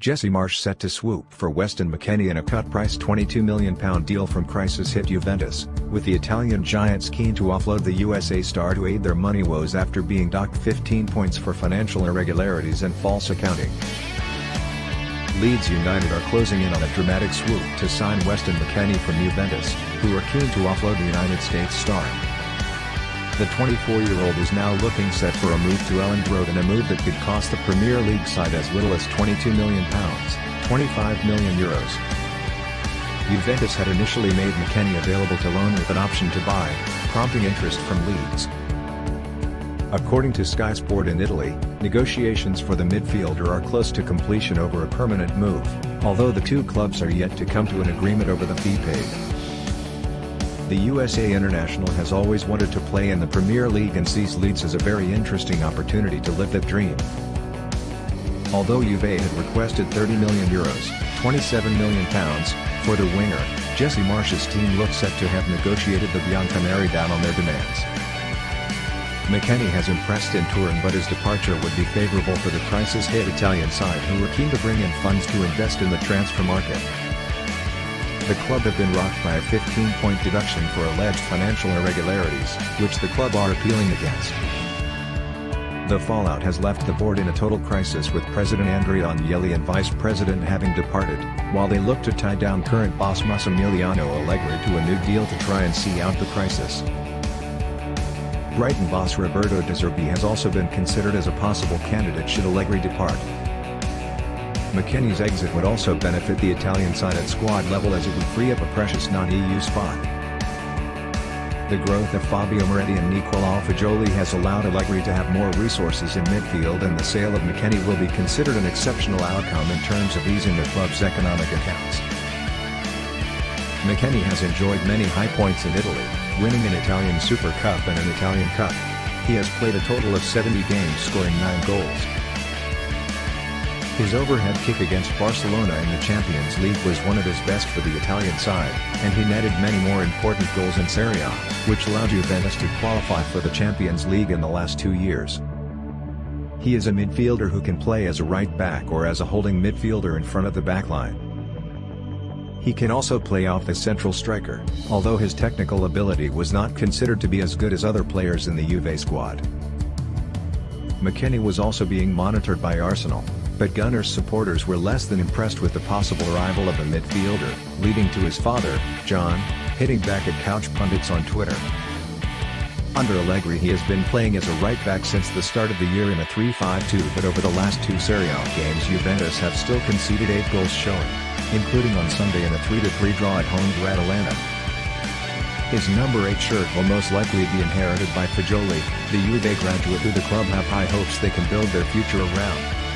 Jesse Marsch set to swoop for Weston McKennie in a cut-price £22 million deal from crisis-hit Juventus, with the Italian giants keen to offload the USA star to aid their money woes after being docked 15 points for financial irregularities and false accounting. Leeds United are closing in on a dramatic swoop to sign Weston McKennie from Juventus, who are keen to offload the United States star. The 24-year-old is now looking set for a move to Elland Road in a move that could cost the Premier League side as little as £22 million, €25 million. Euros. Juventus had initially made McKennie available to loan with an option to buy, prompting interest from Leeds. According to Sky Sport in Italy, negotiations for the midfielder are close to completion over a permanent move, although the two clubs are yet to come to an agreement over the fee paid. The USA International has always wanted to play in the Premier League and sees Leeds as a very interesting opportunity to live that dream. Although Juve had requested 30 million euros, 27 million pounds, for the winger, Jesse Marsch's team looks set to have negotiated the Bianconeri down on their demands. McKennie has impressed in Turin but his departure would be favourable for the crisis-hit Italian side who were keen to bring in funds to invest in the transfer market. The club have been rocked by a 15-point deduction for alleged financial irregularities, which the club are appealing against. The fallout has left the board in a total crisis with President Andrea Agnelli and Vice President having departed, while they look to tie down current boss Massimiliano Allegri to a new deal to try and see out the crisis. Brighton boss Roberto De Zerbi has also been considered as a possible candidate should Allegri depart. McKennie's exit would also benefit the Italian side at squad level as it would free up a precious non-EU spot. The growth of Fabio Miretti and Nicola Fagioli has allowed Allegri to have more resources in midfield and the sale of McKennie will be considered an exceptional outcome in terms of easing the club's economic accounts. McKennie has enjoyed many high points in Italy, winning an Italian Super Cup and an Italian Cup. He has played a total of 70 games scoring 9 goals. His overhead kick against Barcelona in the Champions League was one of his best for the Italian side, and he netted many more important goals in Serie A, which allowed Juventus to qualify for the Champions League in the last two years. He is a midfielder who can play as a right back or as a holding midfielder in front of the backline. He can also play off the central striker, although his technical ability was not considered to be as good as other players in the Juve squad. McKennie was also being monitored by Arsenal, but Gunners supporters were less than impressed with the possible arrival of the midfielder, leading to his father, John, hitting back at couch pundits on Twitter. Under Allegri he has been playing as a right-back since the start of the year in a 3-5-2 but over the last two Serie A games Juventus have still conceded 8 goals showing, including on Sunday in a 3-3 draw at home to Atalanta. His number 8 shirt will most likely be inherited by Fagioli, the Juve graduate who the club have high hopes they can build their future around.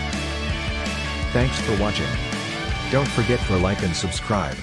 Thanks for watching. Don't forget to like and subscribe.